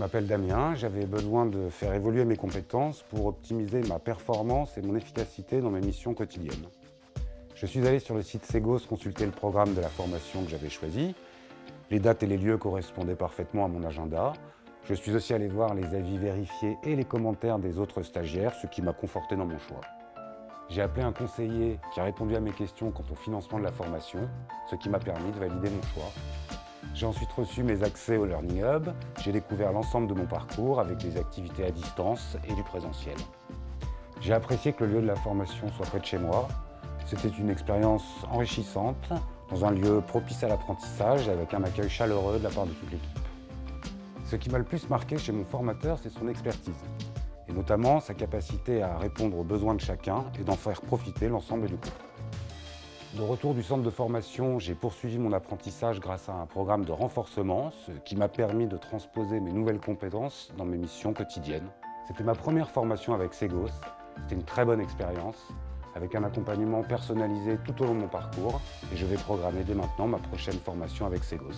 Je m'appelle Damien, j'avais besoin de faire évoluer mes compétences pour optimiser ma performance et mon efficacité dans mes missions quotidiennes. Je suis allé sur le site Segos consulter le programme de la formation que j'avais choisi. Les dates et les lieux correspondaient parfaitement à mon agenda. Je suis aussi allé voir les avis vérifiés et les commentaires des autres stagiaires, ce qui m'a conforté dans mon choix. J'ai appelé un conseiller qui a répondu à mes questions quant au financement de la formation, ce qui m'a permis de valider mon choix. J'ai ensuite reçu mes accès au Learning Hub. J'ai découvert l'ensemble de mon parcours avec des activités à distance et du présentiel. J'ai apprécié que le lieu de la formation soit près de chez moi. C'était une expérience enrichissante, dans un lieu propice à l'apprentissage, avec un accueil chaleureux de la part de toute l'équipe. Ce qui m'a le plus marqué chez mon formateur, c'est son expertise, et notamment sa capacité à répondre aux besoins de chacun et d'en faire profiter l'ensemble du groupe. De retour du centre de formation, j'ai poursuivi mon apprentissage grâce à un programme de renforcement, ce qui m'a permis de transposer mes nouvelles compétences dans mes missions quotidiennes. C'était ma première formation avec Segos, c'était une très bonne expérience, avec un accompagnement personnalisé tout au long de mon parcours, et je vais programmer dès maintenant ma prochaine formation avec Segos.